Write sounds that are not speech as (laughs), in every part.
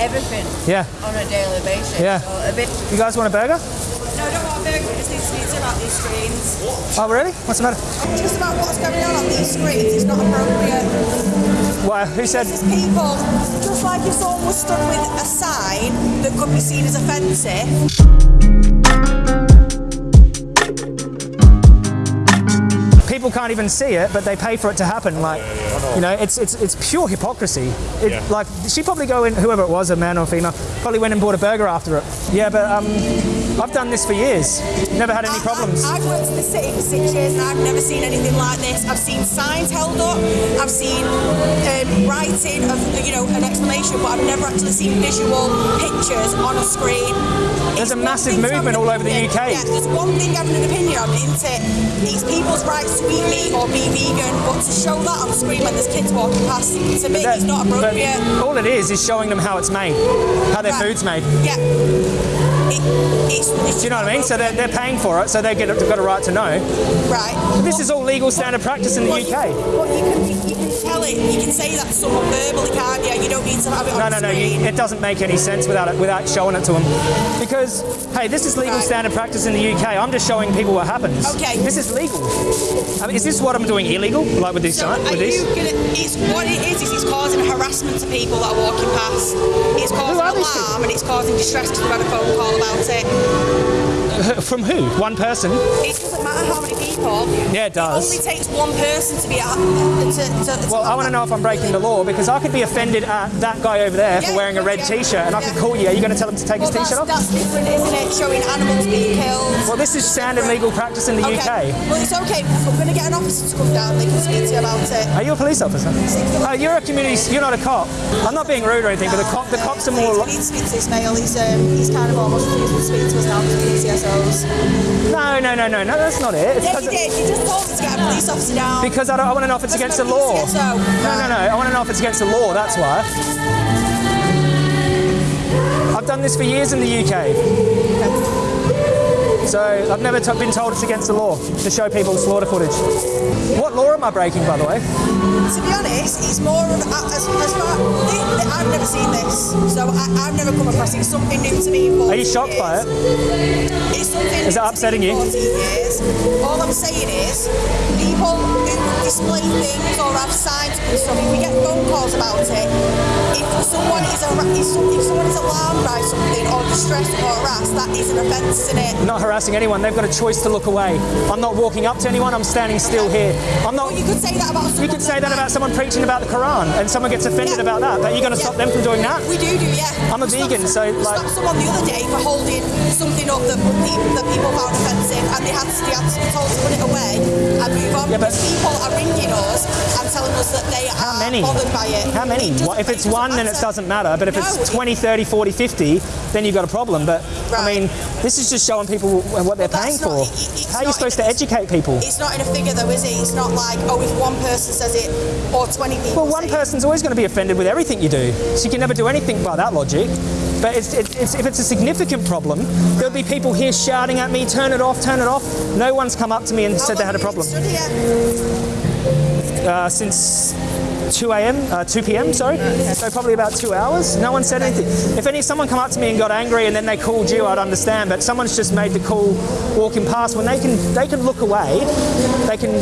everything Yeah. on a daily basis. Yeah. So a bit. You guys want a burger? No, I don't want a burger. We just need to speak about these screens. Oh, really? What's the matter? Just about what's going on on these screens is not appropriate. Why? Who said? There's people, just like if someone was stood with a sign that could be seen as offensive, People can't even see it, but they pay for it to happen. Like, you know, it's it's it's pure hypocrisy. It, Yeah. Like, she probably go in, whoever it was, a man or female, probably went and bought a burger after it. Yeah, but um, I've done this for years. Never had any problems. I, have worked in the city for six years and I've never seen anything like this. I've seen signs held up, I've seen um, writing of you know an explanation, but I've never actually seen visual pictures on a screen. There's It's a massive thing to have movement all over the. UK. Yeah, there's one thing having an opinion on, isn't it? It's people's rights to eat meat or be vegan, but to show that on screen when there's kids walking past, to me, That- it's not appropriate. all it is is showing them how it's made, how their Right. food's made. Yeah. It, it's, it's Do you know what I mean? So they're, they're paying for it, so they get they've got a right to know. right. This is all legal standard practice in the UK. But you can, you can tell it, you can say that to someone verbally, can't you? You don't need to have it on No, no, no. You, it doesn't make any sense without it, without showing it to them. Because hey, this is legal Right. standard practice in the UK. I'm just showing people what happens. Okay. This is legal. I mean, is this what I'm doing illegal? Like with this? So signs? are With you gonna, it's, what it is, is it's causing harassment to people that are walking past. It's causing alarm and it's causing distress because we've had a phone call about it. From who? One person? It doesn't matter how many people. Yeah, it does. It only takes one person to be at, to, to, to Well, I want to know if I'm breaking the law because I could be offended at that guy over there for wearing a red yeah, T-shirt, and I could call you. Are you going to tell him to take well, his T-shirt off? that's different, isn't it? Showing animals being killed. Well, this is standard legal practice in the okay. UK. Well, it's okay. We're going to get an officer to come down. They can speak to you about it. Are you a police officer? Oh, you're a community. You're not a cop. I'm not being rude or anything, but the cop, the cops are more. We need to speak to this male. He's um, he's kind of almost refusing to speak to us now because of No, no, no, no, no. That's not it. It's Yeah, 'cause you did. You just told me to get a police officer down. Because I, don't, I want to know if it's against the law. I'm a PCSO. No, no, no. I want to know if it's against the law. That's why. I've done this for years in the UK. So I've never been told it's against the law to show people slaughter footage. What law am I breaking, by the way? To be honest, it's more of as, as far. I've never seen this, so I, I've never come across it. It's something new to me. in 14 Are you shocked by it? It's something Is it upsetting you? years. All I'm saying is, people who display things or have signs and stuff, if we get phone calls about it, if someone is if, some, if someone is alarmed by something or distressed or harassed, that is an offence, isn't it? Not harassing anyone. They've got a choice to look away. I'm not walking up to anyone. I'm standing still here. I'm not. Well, you could say that about someone. You could say that about someone preaching about the Quran, and someone gets offended Yeah. about that. But you're going to Yeah. stop them from doing that? We do do, yeah. I'm a We vegan, stopped, so, we like- stopped someone the other day for holding something up that, that people found offensive, and they had, to, they had to be told to put it away and move on. Yeah, but- people are ringing us and telling us that they How are many? bothered by it. How many? It What- if it's one, then it matter. doesn't matter. But if No, it's it- 20, 30, 40, 50, then you've got a problem. But I mean, this is just showing people what they're But paying that's for. it- How are you supposed to educate people? It's not in a figure though, is it? It's not like, oh, if one person says it or 20 people Well, one say it. person's always going to be offended with everything you do. So you can never do anything by that logic. But it's, it, it's, if it's a significant problem, there'll be people here shouting at me, turn it off, turn it off. No one's come up to me and How said they had a problem. Uh, since 2 a.m., uh, 2 p.m. Sorry, so probably about two hours. No one said anything. If any someone come up to me and got angry and then they called you, I'd understand. But someone's just made the call walking past when they can they can look away, they can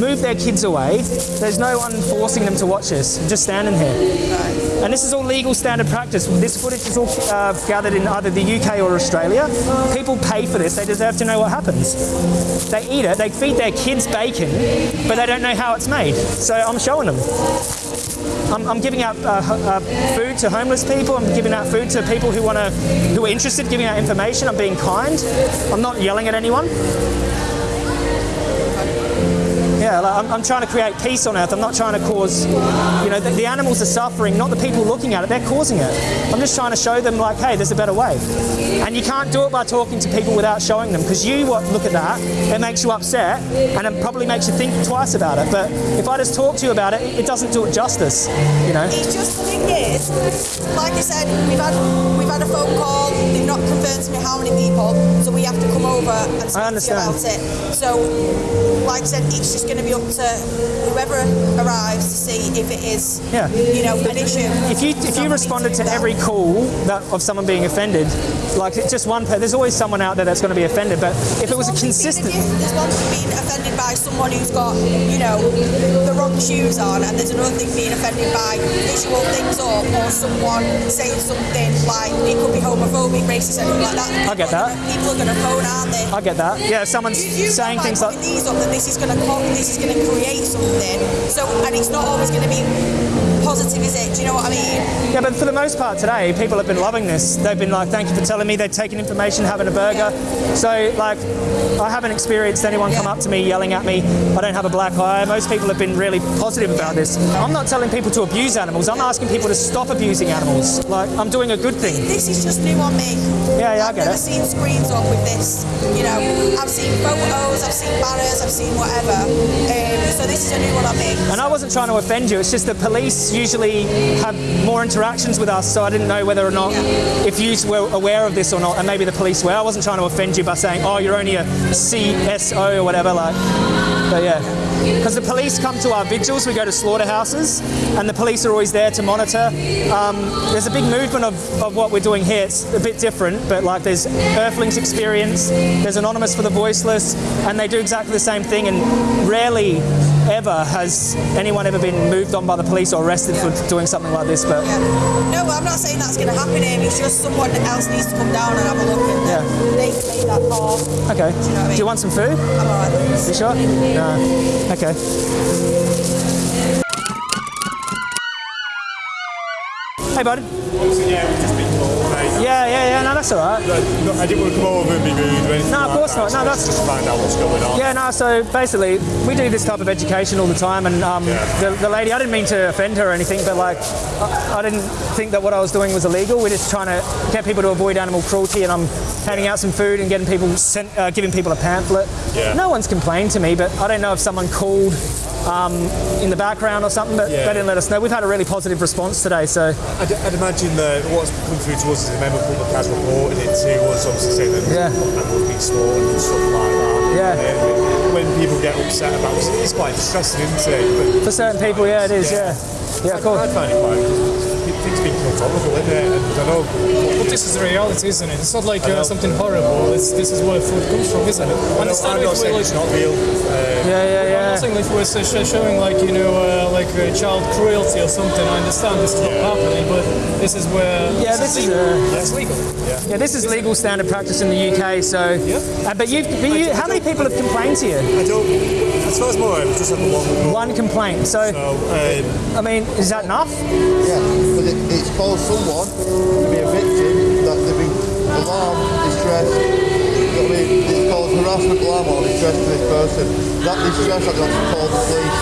move their kids away. There's no one forcing them to watch this. I'm just standing here. And this is all legal standard practice. This footage is all uh, gathered in either the UK or Australia. People pay for this. They deserve to know what happens. They eat it. They feed their kids bacon, but they don't know how it's made. So I'm showing them. I'm, I'm giving out uh, uh, food to homeless people. I'm giving out food to people who want to, who are interested. Giving out information. I'm being kind. I'm not yelling at anyone. Yeah, like, I'm, I'm trying to create peace on earth. I'm not trying to cause, you know, the, the animals are suffering, not the people looking at it. They're causing it. I'm just trying to show them, like, hey, there's a better way. And you can't do it by talking to people without showing them, because you look at that, it makes you upset, and it probably makes you think twice about it. But if I just talk to you about it, it doesn't do it justice, you know. It's just the thing is, like I said, we've had we've had a phone call. They've not confirmed to me how many people, so we have to come over and speak to you about it. So, like I said, it's just going to be up to whoever arrives to see if it is, Yeah. you know, an issue. If you if you responded to every call that of someone being offended, like it's just one, there's always someone out there that's going to be offended. But if it was a consistent, There's one thing being offended by someone who's got, you know, the wrong shoes on, and there's another thing being offended by visual things up, or someone saying something like it could be homophobic, racist, anything like that. I get that. People are going to phone, aren't they? I get that. Yeah, someone's You know saying things like, these up that this is going to this is going to create something. So, and it's not always going to be positive, is it? Do you know what I mean? Yeah, but for the most part today, people have been loving this. They've been like, thank you for telling me. They've taken information, having a burger. So, like, I haven't experienced anyone come up to me yelling at me, I don't have a black eye. Most people have been really positive about this. I'm not telling people to abuse animals. I'm asking people to stop abusing animals. Like, I'm doing a good thing. This is just new on me. Yeah, yeah, I I've never seen screens up with this. You know, I've seen photos, I've seen banners, I've seen whatever. Um, so this is a new one on me. And I wasn't trying to offend you. It's just the police usually have more interactions with us, so I didn't know whether or not if you were aware of this or not, and maybe the police were. I wasn't trying to offend you by saying, "Oh, you're only a CSO or whatever." Like, but yeah, because the police come to our vigils. We go to slaughterhouses, and the police are always there to monitor. Um, there's a big movement of, of what we're doing here. It's a bit different, but like there's Earthlings Experience, there's Anonymous for the Voiceless, and they do exactly the same thing. And rarely ever has anyone ever been moved on by the police or arrested for doing something like this. But Yeah. No, I'm not saying that's going to happen here. It's just someone else needs to come down and have a look and then Yeah. they can make that call. okay, know what I do you want some food? I'm alright. You sure? No. Okay. Hey, bud. Yeah, we've just been told, mate. Yeah, yeah, yeah. No, that's all right. No, I didn't want to come over and be rude or anything No, of like course that, not. No, so that's- just to find out what's going on. Yeah, no, so basically, we do this type of education all the time, and um, Yeah. the, the lady, I didn't mean to offend her or anything, but like, I, I didn't think that what I was doing was illegal. We're just trying to get people to avoid animal cruelty, and I'm handing out some food and getting people sent, uh, giving people a pamphlet. Yeah. No one's complained to me, but I don't know if someone called um, in the background or something, but Yeah. they didn't let us know. We've had a really positive response today, so I'd, I'd imagine that what's come through to us is a member public has reported it to us, obviously saying that Yeah. animals being slaughtered and stuff like that. Yeah. When people get upset about it, it's quite distressing, isn't it? for certain people, yeah, it is, yeah. Yeah, But of course. I find it quite, things being controllable, isn't it? And I know, But this is the reality, isn't it? It's not like uh, something horrible. It's, this is where food comes from, isn't it? I know Understand I'm not if saying we're it's not real. Uh, Yeah, yeah, I'm yeah. not saying if we're showing like you know uh, like uh, child cruelty or something. I understand this is not happening, but this is where Yeah, this is legal. uh, That's legal. Yeah, this is legal standard practice in the UK. So, uh, but you've, but you, how many people have complained to you? I don't, as far as more, I've just had the one. One complaint. So, So, um, I mean, is that enough? Yeah, it, caused someone to be a victim that they've been alarmed, distressed. You know what I mean? It's caused harassment, alarm, or distress to this person. That distress, I got to call the police.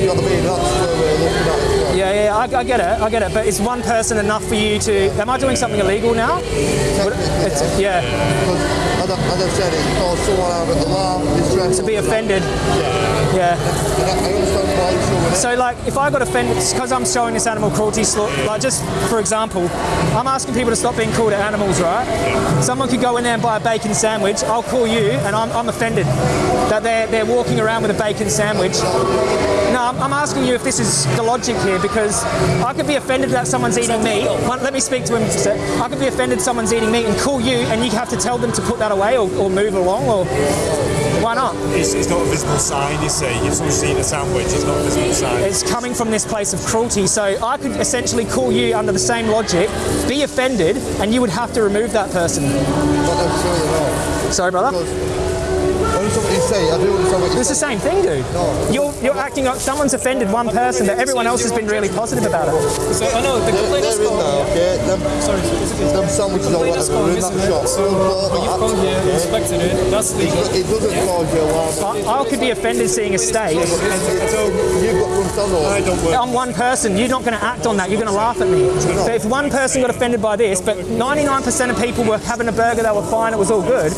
You know what I mean? That's where we're looking at. Yeah, yeah, I, I get it, I get it. But is one person enough for you to? Am I doing something illegal now? It's, yeah, Because, as I, as said, it's caused someone out of alarm, to be offended. Yeah. And I, I understand why you're showing it. So, like, if I got offended because I'm showing this animal cruelty, like, just for example, I'm asking people to stop being cruel to animals, right? Someone could go in there and buy a bacon sandwich. I'll call you, and I'm, I'm offended that they're they're walking around with a bacon sandwich. No, I'm, I'm asking you if this is the logic here because I could be offended that someone's eating meat. Let me speak to him. a sec. I could be offended someone's eating meat and call you, and you have to tell them to put that away or, or move along, or why not? it's, it's not a visible sign, you see. If someone's eating a sandwich, it's not a visible sign. It's coming from this place of cruelty. So I could essentially call you under the same logic, be offended, and you would have to remove that person. Not necessarily no. Sorry, brother. Say. I do understand what you It's the same thing, dude. No. You're, you're acting like someone's offended one person, but everyone else has been really positive about it. So I know the They're, complaint is they're in there, coming. okay? Them, Sorry, is it- them sandwiches or complaint is whatever are coming, in that isn't shop. So Don't bought when you've come here, okay? inspected it. That's legal. It doesn't cause you alarm. I, I could be offended seeing a steak. I don't, You've got to understand I don't work. I'm one person. You're not going to act on that. You're going to laugh at me. But if one person got offended by this, but 99% of people were having a burger, they were fine, it was all good.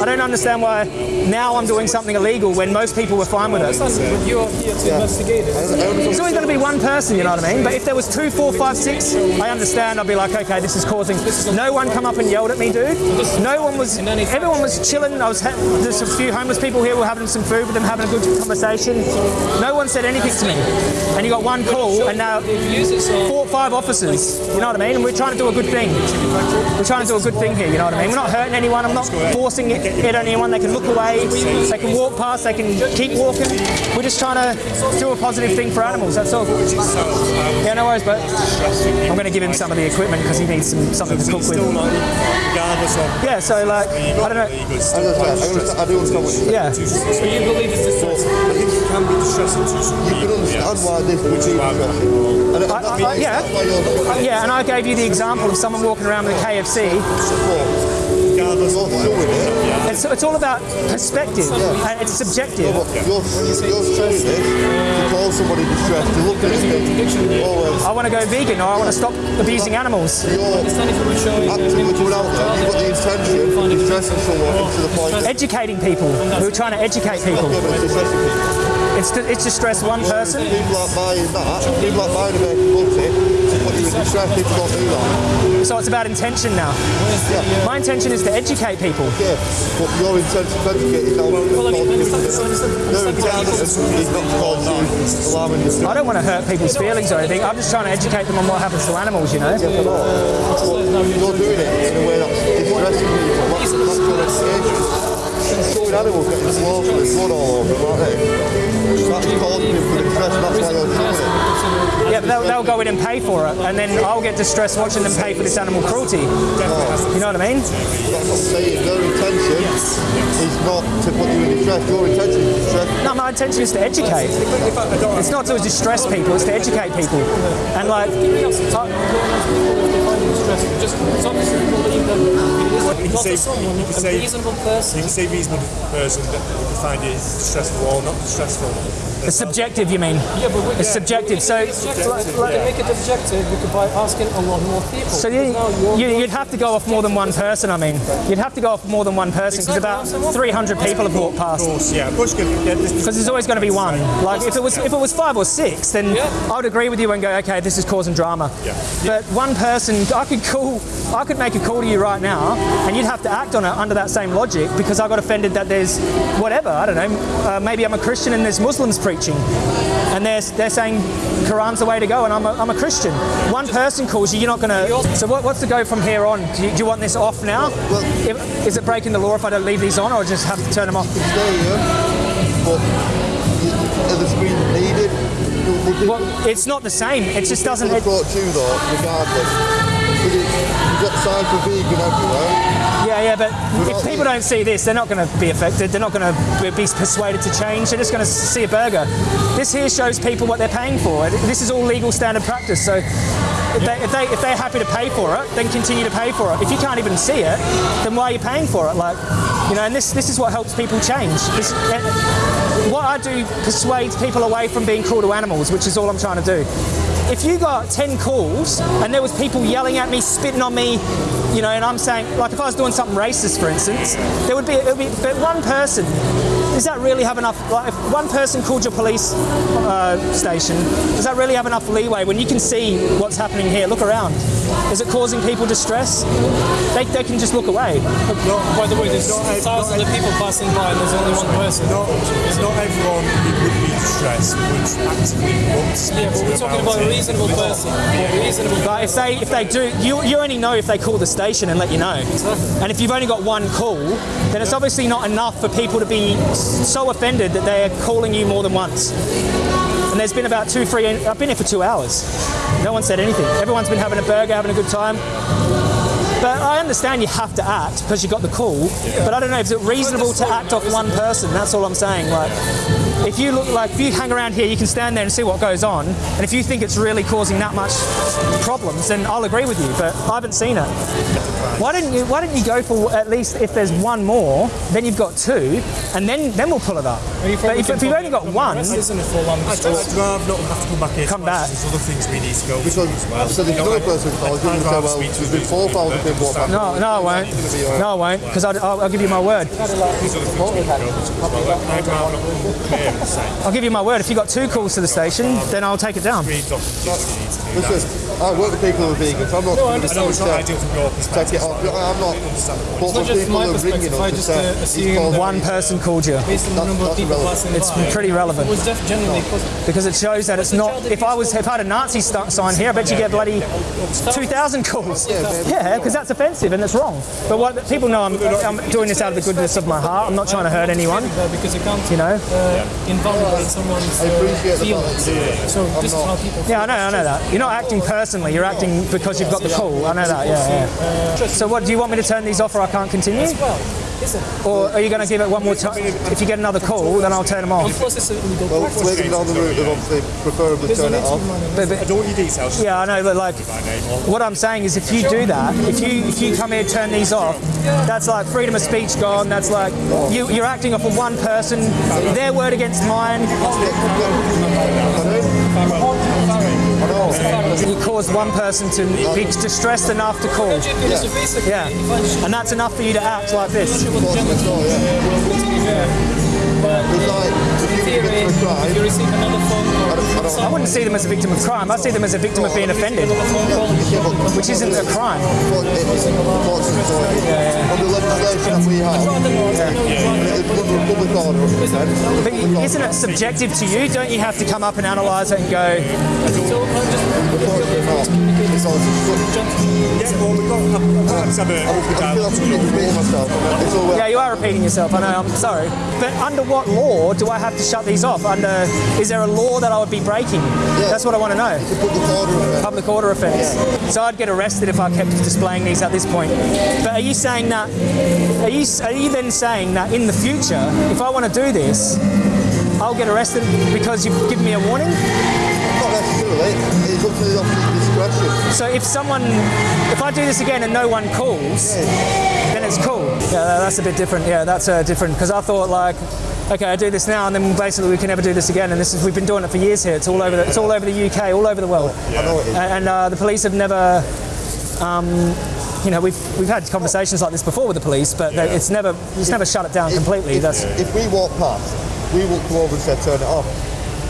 I don't understand why now I'm doing something illegal when most people were fine with it. But you're here to investigate it. I understand There's always going to be one person, you know what I mean? But if there was two, four, five, six, I understand. I'd be like, okay, this is causing. No one come up and yelled at me, dude. No one was. Everyone was chilling. I was. Ha- there's a few homeless people here. We're having some food with them, having a good conversation. No one said anything to me. And you got one call, and now four or five officers. You know what I mean? And we're trying to do a good thing. We're trying to do a good thing here. You know what I mean? We're not hurting anyone. I'm not forcing it, it on anyone. They can look away. They can walk past. They can keep walking. We're just trying to do a positive thing for animals. That's all. Yeah, no worries, but I'm going to give him some of the equipment because he needs some, something to cook with. not, regardless of Yeah, so like, I don't know. I still understand. I, quite understand. I do understand what you're saying. Yeah. So you believe it's distressing? I think it can be distressing to some You can people. Understand yes. why this would Which be is why distressing. And that- I- I- yeah. Yeah, and I gave you the example of someone walking around with a KFC. support. regardless You're of doing it. It's, it's all about perspective. and uh, It's subjective. But you're, you're showing this to call somebody distressed, to look at it and think, well, I want to go vegan or I want to stop abusing animals. you're Understand if you were actively going out there, you've got the intention of distressing someone to the point Educating people. We're trying to educate people. Yeah, but it's distressing people. It's to, it's to stress one person. People aren't buying that, people aren't buying American Multi to put you in distress, people don't do that. So it's about intention now. Yeah. My intention is to educate people. Yeah, but your intention to educate is now Well, I mean, I understand, I understand, Their understand intention is not to cause you. I don't want to hurt people's feelings or anything. I'm just trying to educate them on what happens to animals, you know? You're doing it in a way that's distressing Animals getting slaughtered with blood all over, they? That's causing people distress, and that's why you're doing it. Yeah, but they'll, they'll go in and pay for it, and then I'll get distressed watching them pay for this animal cruelty. You know what I mean? That's I'm saying. Their intention is not to put you in distress. Your intention is distress. No, my intention is to educate. It's not to distress people, it's to educate people. And like, Just some people believe that You can not say- someone, you a say- reasonable person. You can say reasonable person that you find it stressful or not stressful. It's subjective, you mean? Yeah, but we, It's subjective. So, Objective, like, like, make it objective by asking a lot more people. so you, you, you'd have to go off more than one person, I mean. You'd have to go off more than one person because about 300 people have walked past. Of course, yeah. Because there's always going to be one. Like if it was if it was five or six, then Yeah. I would agree with you and go, okay, this is causing drama. Yeah. But one person, I could call, I could make a call to you right now, and you'd have to act on it under that same logic because I got offended that there's whatever I don't know. Uh, maybe I'm a Christian and there's Muslims preaching, and they're they're saying Quran's the way to go, and I'm a, I'm a Christian. One person calls you, you're not going to. So what, what's the go from here on? Do you, do you want this off now? If- Is it breaking the law if I don't leave these on, or just have to turn them off? Stay here, but are the screens needed? Well, it's not the same. It just doesn't. It, approach you though, regardless. You've got signs for vegan everywhere. Yeah, yeah, but if people don't see this, they're not going to be affected. They're not going to be persuaded to change. They're just going to see a burger. This here shows people what they're paying for. This is all legal standard practice. So if, they, if, they, if they're happy to pay for it, then continue to pay for it. If you can't even see it, then why are you paying for it? Like, you know, and this, this is what helps people change. This, eh, what I do persuades people away from being cruel to animals, which is all I'm trying to do. If you got 10 calls and there was people yelling at me, spitting on me, you know, and I'm saying, like if I was doing something racist, for instance, there would be, it would be but one person, does that really have enough, like if one person called your police uh, station, does that really have enough leeway when you can see what's happening here? Look around. Is it causing people distress? They, they can just look away. By the way, there's Not ev- thousands not of people passing by and there's only one person. Not, it's not everyone who would be distressed would actively want to speak Yeah, but to we're talking about about a it. reasonable person. A reasonable But if they if they do, you you only know if they call the station and let you know. And if you've only got one call, then it's obviously not enough for people to be so offended that they're calling you more than once. And there's been about two, three. I've been here for two hours. No one said anything. Everyone's been having a burger, having a good time. But I understand you have to act because you got the call. But I don't know, is it reasonable to act off one person? That's all I'm saying. Like, if you look like if you hang around here, you can stand there and see what goes on. And if you think it's really causing that much problems, then I'll agree with you. But I haven't seen it. Why didn't you? Why didn't you go for at least if there's one more, then you've got two, and then then we'll pull it up. But if, if you've only got one, This isn't a full on I'd, I'd rather not have to come back here. Come back. There's other things we need to go Because through well. so there's You know, person I'd you kind and of say, well, there's been four thousand people then what happens? No, no, I won't. No, I won't, because I'll, I'll, I'll give you my word. I'll give you my word. If you got two calls to the station, then I'll take it down. Listen, I work with people who are vegans. I'm not going to I know it's not ideal from your perspective. off. I'm not. But It's not just people my who perspective, ringing I us just, say, uh, assume that- One person called you Based on the number of people passing It's by, pretty relevant. It was def- genuinely possible. because it shows that it's not. If I was if I had a Nazi st- sign here, I bet you get bloody two thousand calls. Yeah, because that's offensive and it's wrong. But what people know, I'm, I'm doing this out of the goodness of my heart. I'm not trying to hurt anyone. Uh, because it can't You know. uh, invalidate someone's I appreciate uh, the fact feelings. that you do it. So I'm this is how people. Yeah, I know, I know that. You're not acting personally. You're acting because you've got the call. I know that. Yeah, yeah. So what? Do you want me to turn these off, or I can't continue? Or are you going to give it one more time? If you get another call, then I'll turn them off. Plus, it's a legal Well, practice. we're going down the route of obviously preferably There's turn it to off. remind But, but- I don't want your details. yeah, I know, but like, My name or what I'm saying is, if you do that, if you if you come here, turn these off, that's like freedom of speech gone. That's like you you're acting off of one person, their word against mine. You caused one person to be distressed enough to call. Yeah. Yeah, if I just- and that's enough for you to act like this. What the gentleman- But It's like if you theory, commit to a if you crime, receive another phone call, I don't- I don't- I wouldn't see them as a victim of crime. I see them as a victim of being offended, another phone call, yeah, but which isn't a crime. what it is, what's the legislation that we have, rather not, you know, it's under a public order, But isn't it subjective to you? Don't you have to come up and analyse it and go, so I'm just Unfortunately not. It's all yeah, we've got. Let's have a. I feel I'm repeating myself. It's all yeah, you are repeating yourself. I know. I'm sorry. But under what law do I have to shut these off? Under is there a law that I would be breaking? That's what I want to know. Public order. Public order offence. So I'd get arrested if I kept displaying these at this point. But are you saying that? Are you are you then saying that in the future, if I want to do this, I'll get arrested because you've given me a warning? It's up the discretion. So if someone, if I do this again and no one calls, then it's cool. Yeah, that's a bit different. Yeah, that's uh, different because I thought like, okay, I do this now and then basically we can never do this again. And this is we've been doing it for years here. It's all over. The, it's all over the UK, all over the world. It is. And, uh, the police have never. Um, you know, we've we've had conversations like this before with the police, but they, it's never it's never shut it down completely. If, That's if we walk past, we will come over and say turn it off.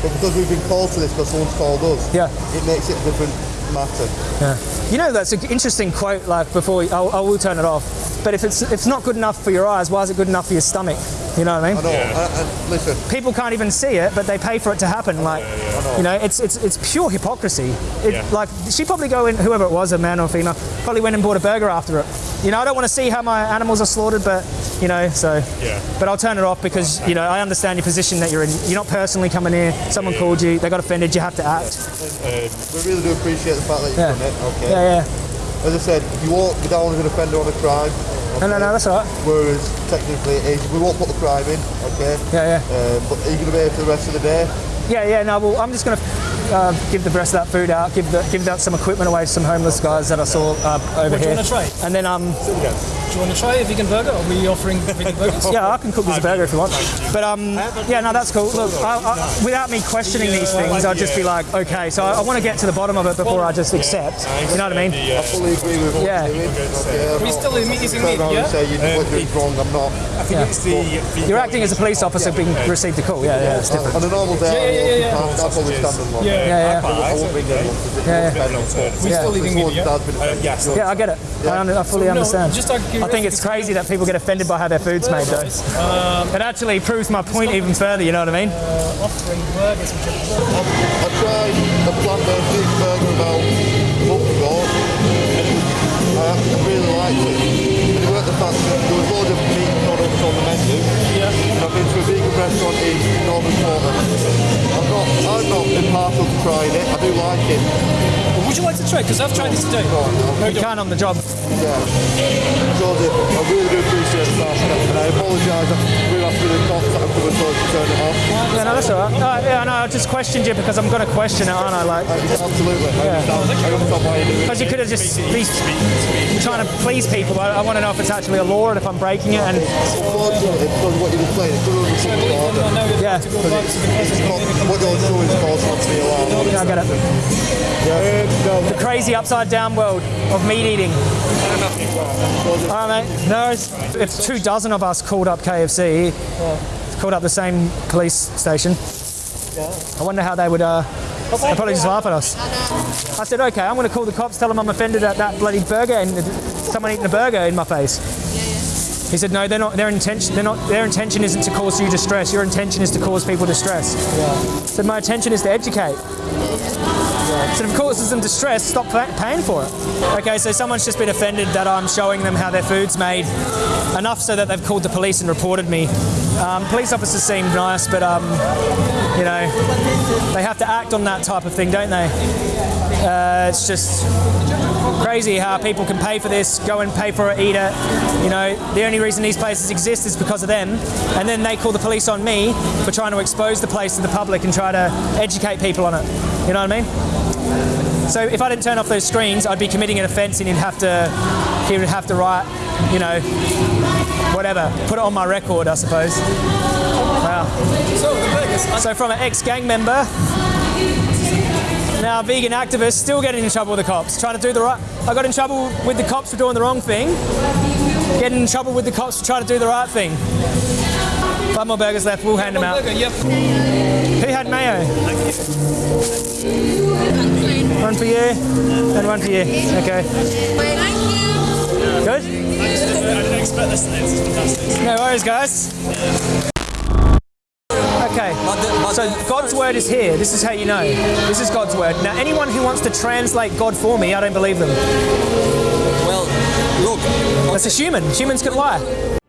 But because we've been called to this because someone's called us, Yeah. it makes it a different matter. Yeah. You know, that's an interesting quote. Like before, we, I'll, I will turn it off. But if it's if it's not good enough for your eyes, why is it good enough for your stomach? You know what I mean? I know. And, and listen, People can't even see it, but they pay for it to happen. Like, you know, it's it's it's pure hypocrisy. It, Yeah. Like, she probably go in, whoever it was, a man or a female, probably went and bought a burger after it. You know, I don't want to see how my animals are slaughtered, but you know, so. Yeah. But I'll turn it off because you know I understand your position that you're in. You're not personally coming here. Someone called you. They got offended. You have to act. Um, we really do appreciate the fact that you've Yeah. done it. Okay. Yeah, yeah. As I said, if you won't be down as an offender on a crime. No, no, no. That's all right. Whereas technically, it is, we won't put the crime in. Okay. Yeah, yeah. Um, but are you going to be here for the rest of the day? Yeah, yeah. No, well, I'm just gonna uh, give the rest of that food out. Give the, give out some equipment away to some homeless guys that I saw uh, over What, do you wanna try? And then um, Do you want to try a vegan burger? Are we offering (laughs) vegan burgers? yeah, I can cook this burger if you want. But um, yeah, no, that's cool. Look, I, I, without me questioning these things, I'd just be like, okay. So I, I want to get to the bottom of it before I just accept. You know what I mean? I fully agree with what Yeah. you're doing. Okay, I'm We not- still eating turn meat, around yeah? say you what you're wrong. I'm not. I think it's the. the You're acting as a police officer being received a call. Yeah, yeah, it's different. On a normal day, Yeah, yeah, yeah, I'll, I'll probably stand and look. Yeah. Yeah, yeah, I won't bring anyone to Yeah, yeah. We Yeah. still eating meat, Someone's yeah? dad's Uh, yes. yeah. I get it. I, under, I fully So, no, understand. just out I think it's crazy that people get offended by how their food's made, though. Um, It actually proves my point even further. You know what I mean? uh, offering burgers, which are I tried a plant-based burger about a month ago, and I really liked it. And it weren't the fact that there was loads of meat products on the menu. Yeah. And I've been to a vegan restaurant in Northern Quarter. Not impartial to trying it. I do like it. Well, would you like to try? Because I've tried this today. Go on, No, You can't on the job. Yeah. Joseph, I really do appreciate the fast step, and I apologise that we're after the cops that have come and to turn it off. Yeah, no, that's all right. No, yeah, no, I just questioned you because I'm going to question it, aren't I? Like, Absolutely. I understand, I understand why you because you could have just be trying to please people. I, I want to know if it's actually a law and if I'm breaking it. And Unfortunately, because of what you're saying, it could have been Believe I know Yeah. to go back to the It's not, what you're doing is cause not to be allowed. I get it. The crazy upside down world of meat eating. (laughs) All right, mate. No, worries. if two dozen of us called up KFC, called up the same police station, I wonder how they would. Uh, they'd probably just laugh at us. I said, okay, I'm going to call the cops, tell them I'm offended at that bloody burger and someone eating a burger in my face. He said, no, they're not. Their intention, they're not. Their intention isn't to cause you distress. Your intention is to cause people distress. I said, my intention is to educate. So if it causes them distress, stop paying for it. Okay, so someone's just been offended that I'm showing them how their food's made, enough so that they've called the police and reported me. Um, police officers seem nice, but um, you know, they have to act on that type of thing, don't they? Uh, it's just crazy how people can pay for this, go and pay for it, eat it. You know, the only reason these places exist is because of them, and then they call the police on me for trying to expose the place to the public and try to educate people on it. You know what I mean? So if I didn't turn off those screens, I'd be committing an offence, and he'd have to, he would have to write, you know, whatever, put it on my record, I suppose. Wow. So from an ex-gang member, now vegan activist, still getting in trouble with the cops, trying to do the right. I got in trouble with the cops for doing the wrong thing. Getting in trouble with the cops for trying to do the right thing. Five more burgers left. We'll hand them out. Burger, yep. Who had mayo? One for you and one for you. Okay. Good. I didn't expect this. This is fantastic. No worries, guys. Okay. So God's word is here. This is how you know. This is God's word. Now, anyone who wants to translate God for me, I don't believe them. Well, look, That's a human. Humans can lie.